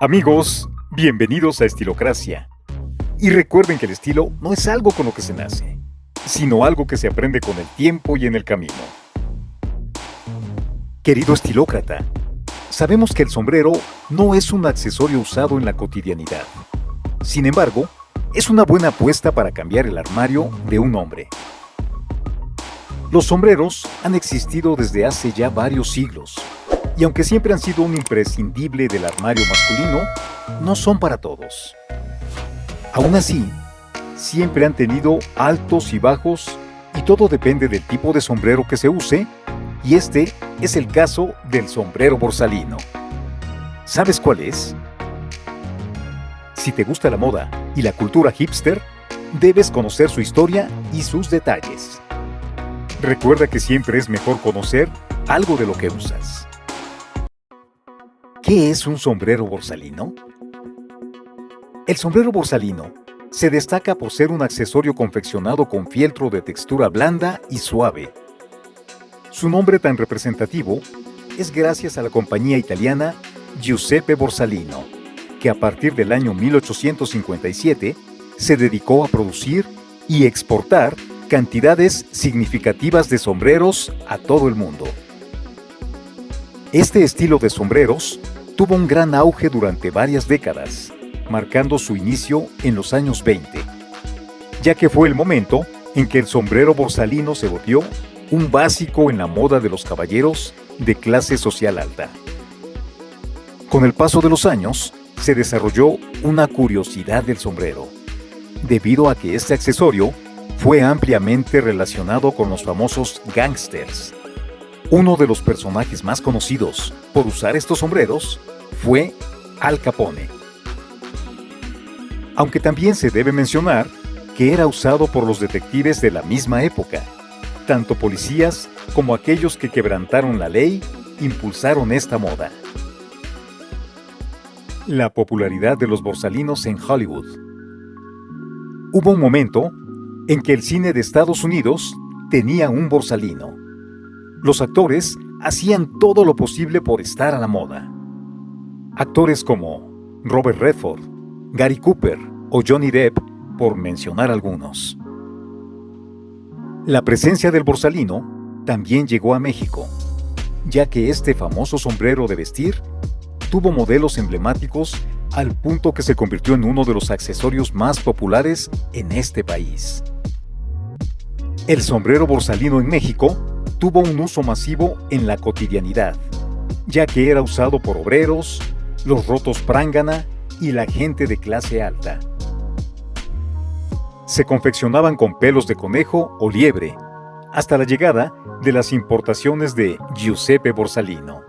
Amigos, bienvenidos a Estilocracia. Y recuerden que el estilo no es algo con lo que se nace, sino algo que se aprende con el tiempo y en el camino. Querido estilócrata, sabemos que el sombrero no es un accesorio usado en la cotidianidad. Sin embargo, es una buena apuesta para cambiar el armario de un hombre. Los sombreros han existido desde hace ya varios siglos, y aunque siempre han sido un imprescindible del armario masculino, no son para todos. Aún así, siempre han tenido altos y bajos y todo depende del tipo de sombrero que se use, y este es el caso del sombrero borsalino. ¿Sabes cuál es? Si te gusta la moda y la cultura hipster, debes conocer su historia y sus detalles. Recuerda que siempre es mejor conocer algo de lo que usas. ¿Qué es un sombrero borsalino? El sombrero borsalino se destaca por ser un accesorio confeccionado con fieltro de textura blanda y suave. Su nombre tan representativo es gracias a la compañía italiana Giuseppe Borsalino, que a partir del año 1857 se dedicó a producir y exportar cantidades significativas de sombreros a todo el mundo. Este estilo de sombreros tuvo un gran auge durante varias décadas, marcando su inicio en los años 20, ya que fue el momento en que el sombrero borsalino se volvió un básico en la moda de los caballeros de clase social alta. Con el paso de los años, se desarrolló una curiosidad del sombrero, debido a que este accesorio fue ampliamente relacionado con los famosos gangsters. Uno de los personajes más conocidos por usar estos sombreros fue Al Capone. Aunque también se debe mencionar que era usado por los detectives de la misma época. Tanto policías como aquellos que quebrantaron la ley impulsaron esta moda. La popularidad de los borsalinos en Hollywood. Hubo un momento en que el cine de Estados Unidos tenía un borsalino. Los actores hacían todo lo posible por estar a la moda. Actores como Robert Redford, Gary Cooper o Johnny Depp, por mencionar algunos. La presencia del borsalino también llegó a México, ya que este famoso sombrero de vestir tuvo modelos emblemáticos al punto que se convirtió en uno de los accesorios más populares en este país. El sombrero borsalino en México tuvo un uso masivo en la cotidianidad, ya que era usado por obreros, los rotos prángana y la gente de clase alta. Se confeccionaban con pelos de conejo o liebre, hasta la llegada de las importaciones de Giuseppe Borsalino.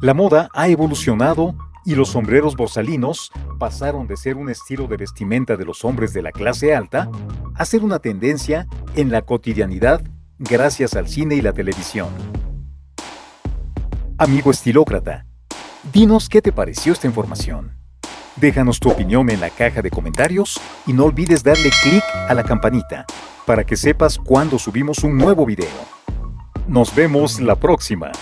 La moda ha evolucionado y los sombreros borsalinos pasaron de ser un estilo de vestimenta de los hombres de la clase alta a ser una tendencia en la cotidianidad gracias al cine y la televisión. Amigo estilócrata, dinos qué te pareció esta información. Déjanos tu opinión en la caja de comentarios y no olvides darle clic a la campanita para que sepas cuando subimos un nuevo video. Nos vemos la próxima.